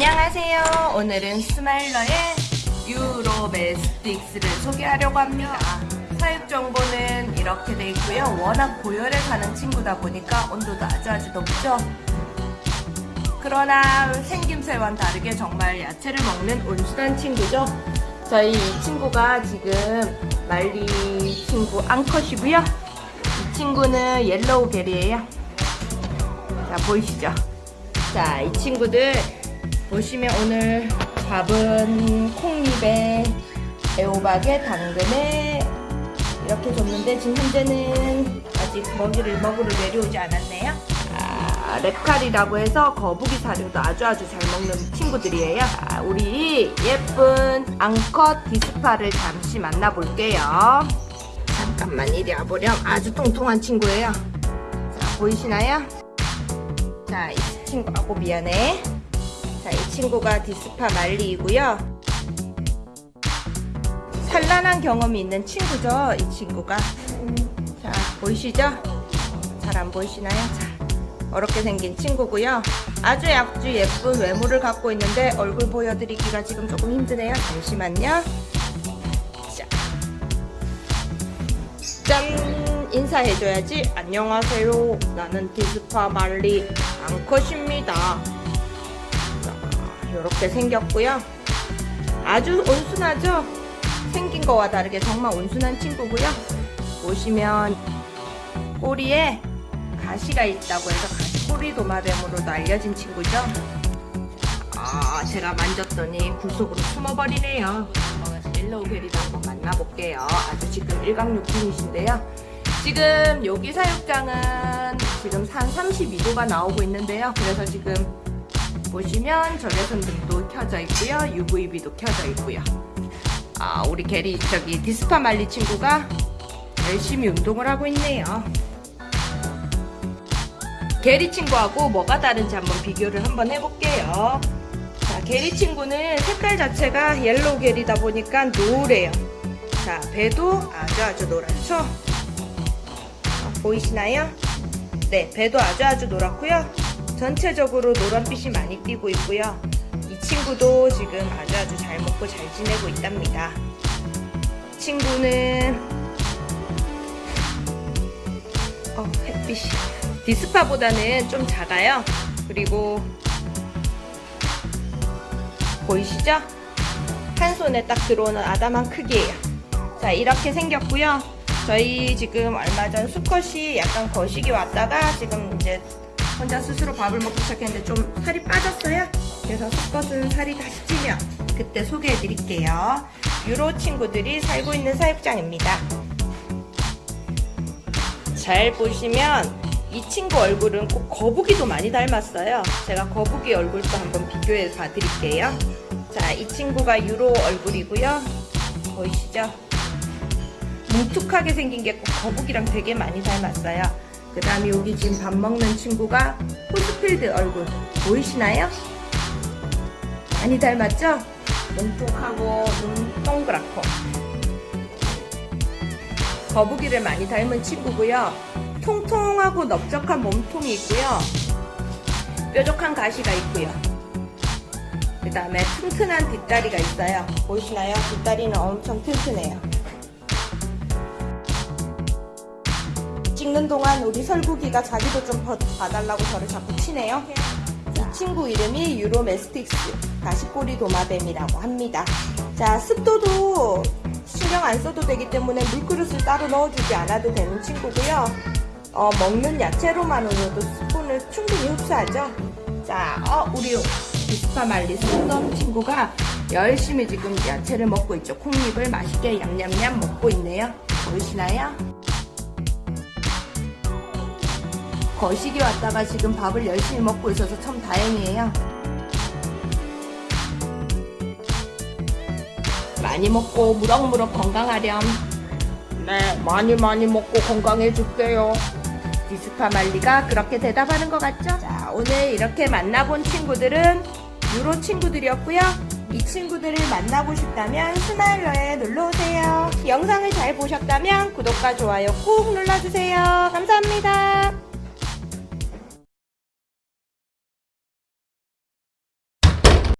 안녕하세요. 오늘은 스마일러의 uromastyx를 소개하려고 합니다. 사육 정보는 이렇게 돼 있고요. 워낙 고열에 사는 친구다 보니까 온도도 아주 아주 높죠. 그러나 생김새와는 다르게 정말 야채를 먹는 온순한 친구죠. 저희 이 친구가 지금 말리 친구 암컷이고요. 이 친구는 yellow geyri예요. 자 보이시죠? 자 이 친구들 보시면 오늘 밥은 콩잎에 애호박에 당근에 이렇게 줬는데 지금 현재는 아직 먹이를 먹으러 내려오지 않았네요. 아, 랩칼이라고 해서 거북이 사료도 아주 아주 잘 먹는 친구들이에요. 아, 우리 예쁜 앙컷 디스파를 잠시 만나볼게요. 잠깐만 이리 와보렴. 아주 통통한 친구예요. 자 보이시나요? 자, 이 친구하고 미안해. 자, 이 친구가 dispar 말리이고요. 산란한 경험이 있는 친구죠, 이 친구가. 자, 보이시죠? 잘 안 보이시나요? 자, 이렇게 생긴 친구고요. 아주 아주 예쁜 외모를 갖고 있는데 얼굴 보여드리기가 지금 조금 힘드네요. 잠시만요. 자, 짠! 인사해줘야지. 안녕하세요. 나는 dispar 말리 암컷입니다. 자, 이렇게 생겼고요. 아주 온순하죠? 생긴 거와 다르게 정말 온순한 친구고요. 보시면 꼬리에 가시가 있다고 해서 가시꼬리 도마뱀으로도 알려진 친구죠. 아, 제가 만졌더니 굴속으로 숨어버리네요. yellow geyri도 한번 만나볼게요. 아주 지금 일광욕 중이신데요. 지금 여기 사육장은 지금 한 32도가 나오고 있는데요. 그래서 지금 보시면 적외선 등도 켜져 있고요. UVB도 켜져 있고요. 아, 우리 geyri 저기 dispar 말리 친구가 열심히 운동을 하고 있네요. geyri 친구하고 뭐가 다른지 한번 비교를 한번 해볼게요. 자, geyri 친구는 색깔 자체가 yellow geyri다 보니까 노래요. 자, 배도 아주 아주 노랗죠? 어, 보이시나요? 네, 배도 아주 아주 노랗고요. 전체적으로 노란빛이 많이 띄고 있고요. 이 친구도 지금 아주 아주 잘 먹고 잘 지내고 있답니다. 친구는 어, 햇빛이 디스파보다는 좀 작아요. 그리고 보이시죠? 한 손에 딱 들어오는 아담한 크기예요. 자, 이렇게 생겼고요. 저희 지금 얼마 전 수컷이 약간 거식이 왔다가 지금 이제 혼자 스스로 밥을 먹기 시작했는데 좀 살이 빠졌어요. 그래서 수컷은 살이 다시 찌면 그때 소개해 드릴게요. 유로 친구들이 살고 있는 사육장입니다. 잘 보시면 이 친구 얼굴은 꼭 거북이도 많이 닮았어요. 제가 거북이 얼굴도 한번 비교해 봐 드릴게요. 자, 이 친구가 유로 얼굴이고요. 보이시죠? 뭉툭하게 생긴 게 꼭 거북이랑 되게 많이 닮았어요. 그 다음에 여기 지금 밥 먹는 친구가 호스필드 얼굴 보이시나요? 많이 닮았죠? 뭉툭하고 눈 동그랗고 거북이를 많이 닮은 친구고요. 통통하고 넓적한 몸통이 있고요. 뾰족한 가시가 있고요. 그 다음에 튼튼한 뒷다리가 있어요. 보이시나요? 뒷다리는 엄청 튼튼해요. 찍는 동안 우리 설국이가 자기도 좀 봐달라고 저를 자꾸 치네요. 이 친구 이름이 유로메스틱스 가시꼬리 도마뱀이라고 합니다. 자 습도도 신경 안 써도 되기 때문에 물그릇을 따로 넣어주지 않아도 되는 친구고요. 어, 먹는 야채로만으로도 스푼을 충분히 흡수하죠. 자, 어, 우리 비스파 말리 손놈 친구가 열심히 지금 야채를 먹고 있죠. 콩잎을 맛있게 냠냠냠 먹고 있네요. 보이시나요? 거식이 왔다가 지금 밥을 열심히 먹고 있어서 참 다행이에요. 많이 먹고 무럭무럭 건강하렴. 네, 많이 많이 먹고 건강해줄게요. 디스파 말리가 그렇게 대답하는 것 같죠? 자, 오늘 이렇게 만나본 친구들은 유로 친구들이었고요. 이 친구들을 만나고 싶다면 스마일러에 놀러오세요. 영상을 잘 보셨다면 구독과 좋아요 꾹 눌러주세요. 감사합니다.